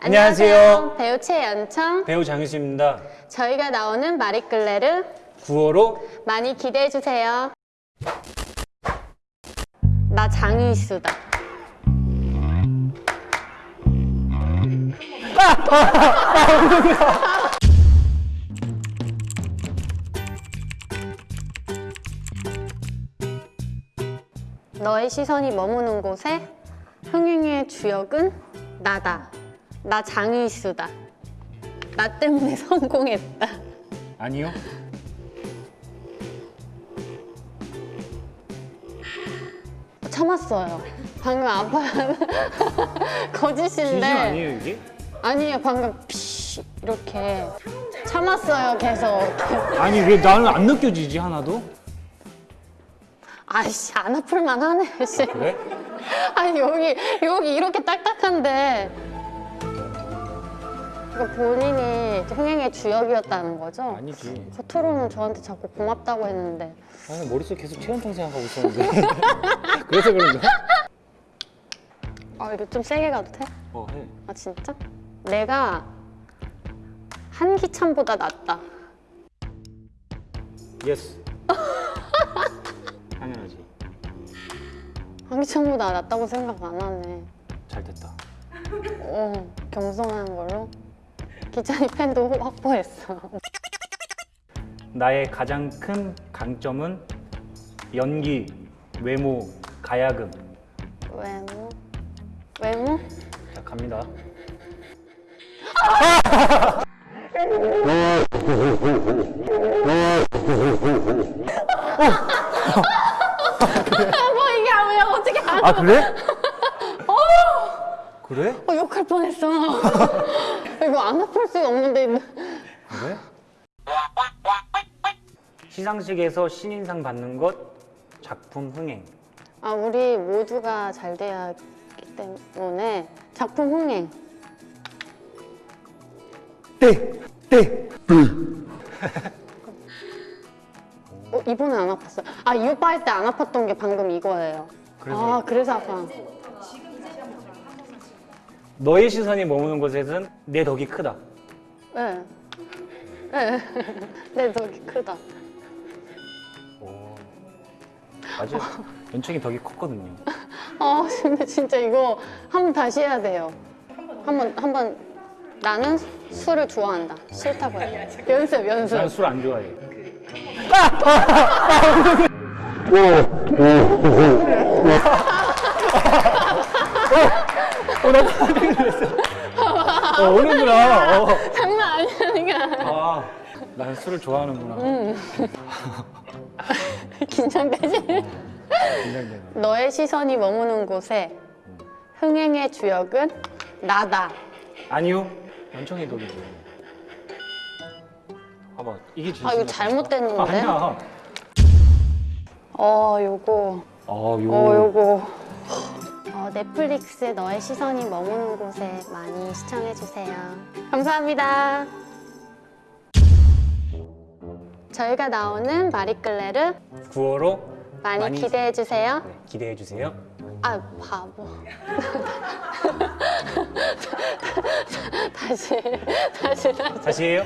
안녕하세요. 배우 최연청. 배우 장유수입니다. 저희가 나오는 마리끌레르 9호로 많이 기대해 주세요. 나 장유수다. 너의 시선이 머무는 곳에 흥행의 주역은 나다. 나 장유수다. 나 때문에 성공했다. 아니요. 참았어요. 방금 아파 거짓인데 진심 아니에요 이게? 아니에요. 방금 피 이렇게 참았어요. 계속. 아니 왜 나는 안 느껴지지 하나도? 아이씨 안 아플만 하네. 씨. 그래? 아니 여기 여기 이렇게 딱딱한데 이거 본인이 흥행의 주역이었다는 거죠? 아니지. 겉으로는 저한테 자꾸 고맙다고 했는데 아니 머릿속 계속 최연통 생각하고 있었는데. 그래서 그런가? 아 이거 좀 세게 가도 돼? 어 해. 아 진짜? 내가 한기찬보다 낫다. Yes. 당연하지. 한기찬보다 낫다고 생각 안 하네. 잘 됐다. 어, 겸손한 걸로. 기찬이 팬도 확보했어. 나의 가장 큰 강점은 연기, 외모, 가야금. 외모? 외모? 자 갑니다. 뭐 이게 아니야 어떻게 안? 아 그래? 그래? 어, 욕할 뻔했어. 이거 안 아플 수 없는데. 그래? 시상식에서 신인상 받는 것 작품 흥행. 아 우리 모두가 잘 돼야 하기 때문에 작품 흥행. 네, 네. 어, 이번에 안 아팠어. 아, 이 오빠 할 때 안 아팠던 게 방금 이거예요. 그래서? 아, 그래서 아파. 너의 시선이 머무는 곳에는 내 덕이 크다. 네. 네. 내 덕이 크다. 오. 맞아. 연청이 덕이 컸거든요. 아, 근데 진짜 이거 한 번 다시 해야 돼요. 한 번, 한 번. 나는 술을 좋아한다. 싫다고 해. 연습, 연습. 난 술 안 좋아해. 어, 어. 어, 오는구나. 어. 장난 아니야. 아, 난 술을 좋아하는구나. 긴장되지? 긴장되네. 너의 시선이 머무는 곳에 흥행의 주역은 나다. 아니요. 연청이 덕이지. 봐봐, 이게 진짜. 아, 이거 잘못됐는데? 아니야. 어, 요거. 어, 요. 어, 요거. 어, 넷플릭스 너의 시선이 머무는 곳에 많이 시청해주세요. 감사합니다. 저희가 나오는 마리끌레르 9월호 많이, 기대해주세요. 네, 기대해 주세요. 아, 바보. 다시, 다시, 다시. 다시 해요.